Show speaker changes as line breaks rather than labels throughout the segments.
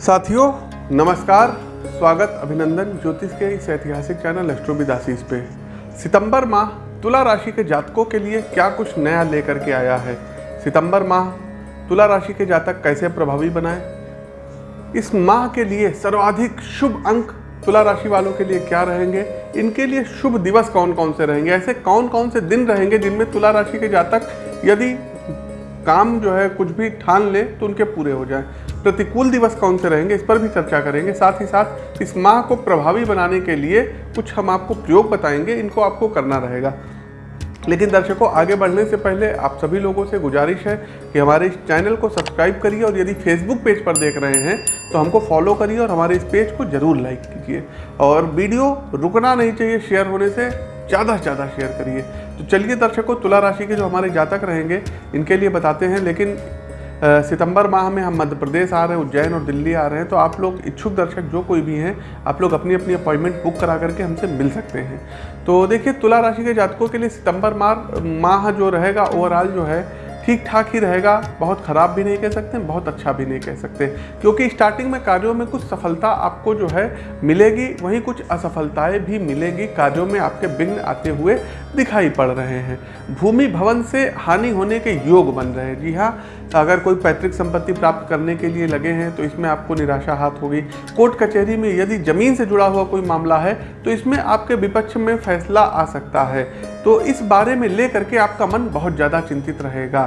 साथियों, नमस्कार, स्वागत, अभिनंदन, ज्योतिष के इस ऐतिहासिक चैनल एस्ट्रोविदासीस पे। सितंबर माह, तुला राशि के जातकों के लिए क्या कुछ नया लेकर के आया है? सितंबर माह, तुला राशि के जातक कैसे प्रभावी बनाए? इस माह के लिए सर्वाधिक शुभ अंक तुला राशि वालों के लिए क्या रहेंगे? इनके लिए शुभ दिवस कौन कौन से रहेंगे? ऐसे कौन कौन से दिन रहेंगे जिनमें तुला राशि के जातक यदि काम जो है कुछ भी ठान ले तो उनके पूरे हो जाए। प्रतिकूल दिवस कौन से रहेंगे? इस पर भी चर्चा करेंगे। साथ ही साथ इस माह को प्रभावी बनाने के लिए कुछ हम आपको प्रयोग बताएँगे। इनको आपको करना रहेगा। लेकिन दर्शकों, आगे बढ़ने से पहले आप सभी लोगों से गुजारिश है कि हमारे इस चैनल को सब्सक्राइब करिए और यदि फेसबुक पेज पर देख रहे हैं तो हमको फॉलो करिए और हमारे इस पेज को ज़रूर लाइक कीजिए। और वीडियो रुकना नहीं चाहिए शेयर होने से ज़्यादा से ज़्यादा शेयर करिए। तो चलिए दर्शकों, तुला राशि के जो हमारे जातक रहेंगे, इनके लिए बताते हैं, लेकिन सितंबर माह में हम मध्य प्रदेश आ रहे हैं, उज्जैन और दिल्ली आ रहे हैं तो आप लोग इच्छुक दर्शक जो कोई भी हैं, आप लोग अपनी अपनी अपॉइंटमेंट बुक करा करके हमसे मिल सकते हैं। तो देखिए, तुला राशि के जातकों के लिए सितंबर माह माह जो रहेगा ओवरऑल जो है ठीक ठाक ही रहेगा, बहुत ख़राब भी नहीं कह सकते, बहुत अच्छा भी नहीं कह सकते। क्योंकि स्टार्टिंग में कार्यों में कुछ सफलता आपको जो है मिलेगी, वहीं कुछ असफलताएँ भी मिलेगी, कार्यों में आपके विघ्न आते हुए दिखाई पड़ रहे हैं। भूमि भवन से हानि होने के योग बन रहे हैं। जी हाँ अगर कोई पैतृक संपत्ति प्राप्त करने के लिए लगे हैं तो इसमें आपको निराशा हाथ होगी। कोर्ट कचहरी में यदि ज़मीन से जुड़ा हुआ कोई मामला है तो इसमें आपके विपक्ष में फैसला आ सकता है। तो इस बारे में ले करके आपका मन बहुत ज़्यादा चिंतित रहेगा।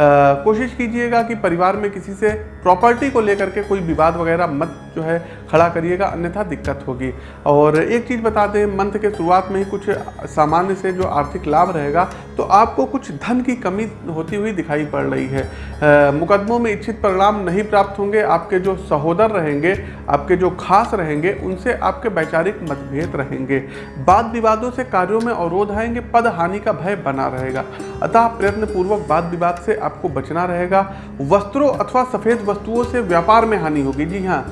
कोशिश कीजिएगा कि परिवार में किसी से प्रॉपर्टी को लेकर के कोई विवाद वगैरह मत जो है खड़ा करिएगा अन्यथा दिक्कत होगी। और एक चीज़ बता दें मंथ के शुरुआत में ही कुछ सामान्य से जो आर्थिक लाभ रहेगा तो आपको कुछ धन की कमी होती हुई दिखाई पड़ रही है। अ, मुकदमों में इच्छित परिणाम नहीं प्राप्त होंगे आपके जो सहोदर रहेंगे आपके जो खास रहेंगे उनसे आपके वैचारिक मतभेद रहेंगे। वाद विवादों से कार्यों में अवरोध आएँगे पद हानि का भय बना रहेगा। अतः प्रयत्न पूर्वक वाद विवाद से आपको बचना रहेगा। वस्त्रों अथवा सफ़ेद वस्तुओं से व्यापार में हानि होगी। जी हाँ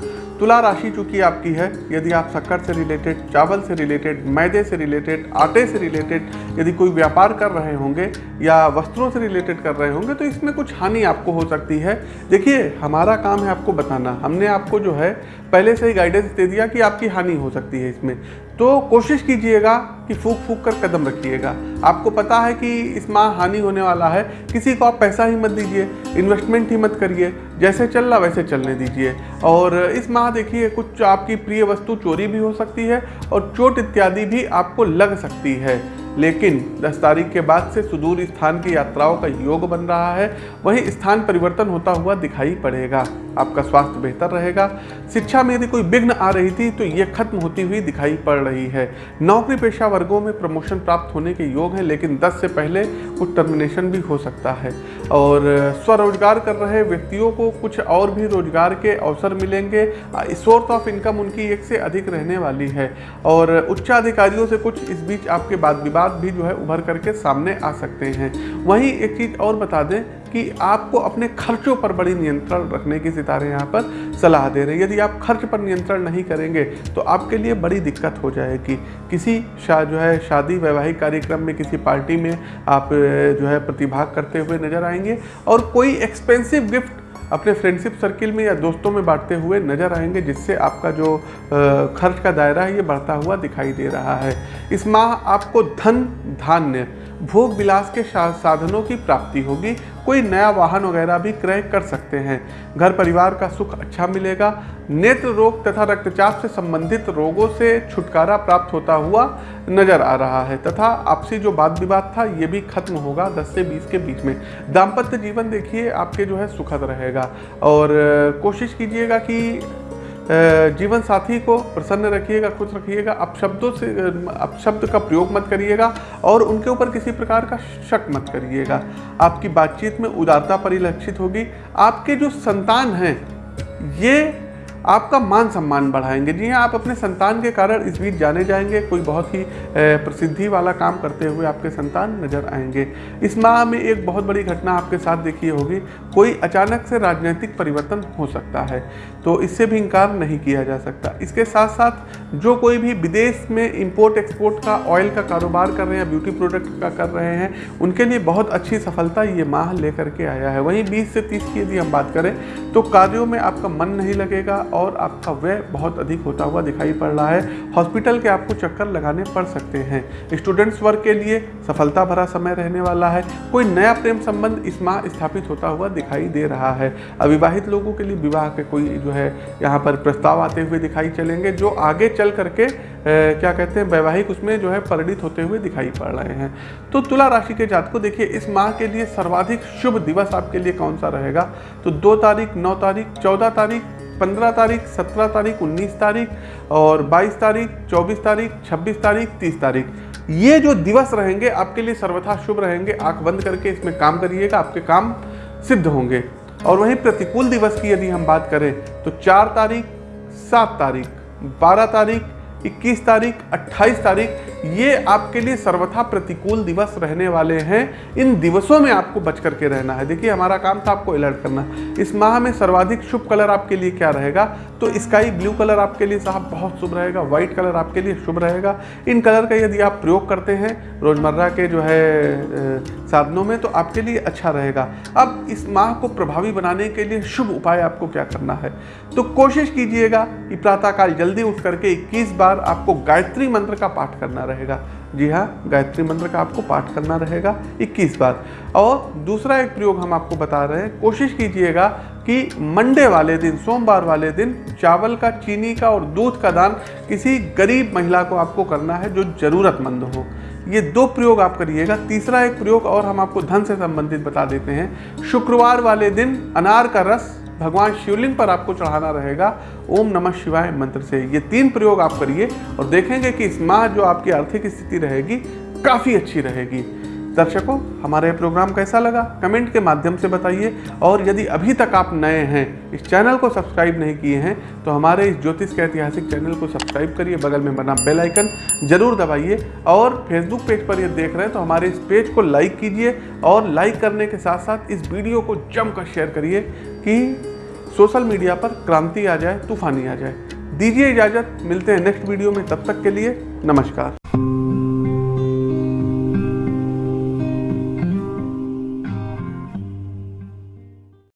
तुला राशि चूँकि आपकी है, यदि आप शक्कर से रिलेटेड चावल से रिलेटेड मैदे से रिलेटेड आटे से रिलेटेड यदि कोई व्यापार कर रहे होंगे या वस्त्रों से रिलेटेड कर रहे होंगे तो इसमें कुछ हानि आपको हो सकती है। देखिए, हमारा काम है आपको बताना। हमने आपको जो है, पहले से ही गाइडेंस दे दिया कि आपकी हानि हो सकती है इसमें। तो कोशिश कीजिएगा कि फूक फूक कर कदम रखिएगा। आपको पता है कि इस माह हानि होने वाला है। किसी को आप पैसा ही मत दीजिए इन्वेस्टमेंट ही मत करिए। जैसे चल रहा वैसे चलने दीजिए। और इस माह देखिए, कुछ आपकी प्रिय वस्तु चोरी भी हो सकती है और चोट इत्यादि भी आपको लग सकती है। लेकिन 10 तारीख के बाद से सुदूर स्थान की यात्राओं का योग बन रहा है। वहीं स्थान परिवर्तन होता हुआ दिखाई पड़ेगा। आपका स्वास्थ्य बेहतर रहेगा। शिक्षा में यदि कोई विघ्न आ रही थी तो ये खत्म होती हुई दिखाई पड़ रही है। नौकरी पेशा वर्गों में प्रमोशन प्राप्त होने के योग हैं, लेकिन 10 से पहले कुछ टर्मिनेशन भी हो सकता है। और स्वरोजगार कर रहे व्यक्तियों को कुछ और भी रोज़गार के अवसर मिलेंगे। सोर्स ऑफ़ इनकम उनकी एक से अधिक रहने वाली है। और उच्चाधिकारियों से कुछ इस बीच आपके बाद विवाद भी जो है उभर करके सामने आ सकते हैं। वहीं एक चीज़ और बता दें कि आपको अपने खर्चों पर बड़ी नियंत्रण रखने की सितारे यहाँ पर सलाह दे रहे हैं। यदि आप खर्च पर नियंत्रण नहीं करेंगे तो आपके लिए बड़ी दिक्कत हो जाएगी। किसी शा, जो है, शादी वैवाहिक कार्यक्रम में, किसी पार्टी में आप जो है, प्रतिभाग करते हुए नज़र आएँगे और कोई एक्सपेंसिव गिफ्ट अपने फ्रेंडशिप सर्किल में या दोस्तों में बांटते हुए नज़र आएँगे, जिससे आपका जो खर्च का दायरा है, ये बढ़ता हुआ दिखाई दे रहा है। इस माह आपको धन, धान्य भोग विलास के साधनों की प्राप्ति होगी। कोई नया वाहन वगैरह भी क्रय कर सकते हैं। घर परिवार का सुख अच्छा मिलेगा। नेत्र रोग तथा रक्तचाप से संबंधित रोगों से छुटकारा प्राप्त होता हुआ नज़र आ रहा है। तथा आपसी जो वाद विवाद था, ये भी खत्म होगा 10 से 20 के बीच में। दाम्पत्य जीवन देखिए, आपके जो है सुखद रहेगा। और कोशिश कीजिएगा कि जीवन साथी को प्रसन्न रखिएगा, खुश रखिएगा, अपशब्दों से अपशब्द का प्रयोग मत करिएगा और उनके ऊपर किसी प्रकार का शक मत करिएगा। आपकी बातचीत में उदारता परिलक्षित होगी। आपके जो संतान हैं, ये आपका मान सम्मान बढ़ाएँगे। जी हाँ आप अपने संतान के कारण इस बीच जाने जाएँगे। कोई बहुत ही प्रसिद्धि वाला काम करते हुए आपके संतान नज़र आएँगे। इस माह में एक बहुत बड़ी घटना आपके साथ देखी होगी। कोई अचानक से राजनीतिक परिवर्तन हो सकता है तो इससे भी इनकार नहीं किया जा सकता। इसके साथ साथ जो कोई भी विदेश में इम्पोर्ट एक्सपोर्ट का ऑयल का कारोबार कर रहे हैं ब्यूटी प्रोडक्ट का कर रहे हैं, उनके लिए बहुत अच्छी सफलता ये माह लेकर के आया है। वहीं 20 से 30 की यदि हम बात करें तो कार्यों में आपका मन नहीं लगेगा और आपका व्यय बहुत अधिक होता हुआ दिखाई पड़ रहा है। हॉस्पिटल के आपको चक्कर लगाने पड़ सकते हैं। स्टूडेंट्स वर्ग के लिए सफलता भरा समय रहने वाला है। कोई नया प्रेम संबंध इस माह स्थापित होता हुआ दिखाई दे रहा है। अविवाहित लोगों के लिए विवाह के कोई जो है यहाँ पर प्रस्ताव आते हुए दिखाई चलेंगे जो आगे चल करके ए, क्या कहते हैं वैवाहिक उसमें जो है परिणित होते हुए दिखाई पड़ रहे हैं। तो तुला राशि के जात को देखिए इस माह के लिए सर्वाधिक शुभ दिवस आपके लिए कौन सा रहेगा? तो दो तारीख नौ तारीख चौदह तारीख पंद्रह तारीख, सत्रह तारीख, उन्नीस तारीख और बाईस तारीख, चौबीस तारीख, छब्बीस तारीख, तीस तारीख। ये जो दिवस रहेंगे, आपके लिए सर्वथा शुभ रहेंगे। आँख बंद करके इसमें काम करिएगा, आपके काम सिद्ध होंगे। और वहीं प्रतिकूल दिवस की यदि हम बात करें तो चार तारीख, सात तारीख, बारह तारीख 21 तारीख 28 तारीख ये आपके लिए सर्वथा प्रतिकूल दिवस रहने वाले हैं। इन दिवसों में आपको बच करके रहना है। देखिए, हमारा काम था आपको अलर्ट करना। इस माह में सर्वाधिक शुभ कलर आपके लिए क्या रहेगा? तो स्काई ब्लू कलर आपके लिए साहब बहुत शुभ रहेगा। व्हाइट कलर आपके लिए शुभ रहेगा। इन कलर का यदि आप प्रयोग करते हैं रोज़मर्रा के जो है साधनों में तो आपके लिए अच्छा रहेगा। अब इस माह को प्रभावी बनाने के लिए शुभ उपाय आपको क्या करना है? तो कोशिश कीजिएगा कि प्रातःकाल जल्दी उठ करके इक्कीस बार आपको गायत्री मंत्र का पाठ करना रहेगा जी हाँ गायत्री मंत्र का आपको पाठ करना रहेगा। 21 बार। और दूसरा एक प्रयोग हम आपको बता रहे हैं। कोशिश कीजिएगा कि मंडे वाले दिन, सोमवार वाले दिन चावल का, चीनी का और दूध का दान किसी गरीब महिला को आपको करना है जो ज़रूरतमंद हो। ये दो प्रयोग आप करिएगा। तीसरा एक प्रयोग और हम आपको धन से संबंधित बता देते हैं। शुक्रवार वाले दिन अनार का रस भगवान शिवलिंग पर आपको चढ़ाना रहेगा। ओम नमः शिवाय मंत्र से ये तीन प्रयोग आप करिए और देखेंगे कि इस माह जो आपकी आर्थिक स्थिति रहेगी, काफ़ी अच्छी रहेगी। दर्शकों, हमारा ये प्रोग्राम कैसा लगा? कमेंट के माध्यम से बताइए। और यदि अभी तक आप नए हैं, इस चैनल को सब्सक्राइब नहीं किए हैं तो हमारे इस ज्योतिष के ऐतिहासिक चैनल को सब्सक्राइब करिए। बगल में बना बेल आइकन ज़रूर दबाइए। और फेसबुक पेज पर ये देख रहे हैं तो हमारे इस पेज को लाइक कीजिए और लाइक करने के साथ साथ इस वीडियो को जमकर शेयर करिए। कि सोशल मीडिया पर क्रांति आ जाए, तूफानी आ जाए। दीजिए इजाज़त, मिलते हैं नेक्स्ट वीडियो में, तब तक के लिए नमस्कार।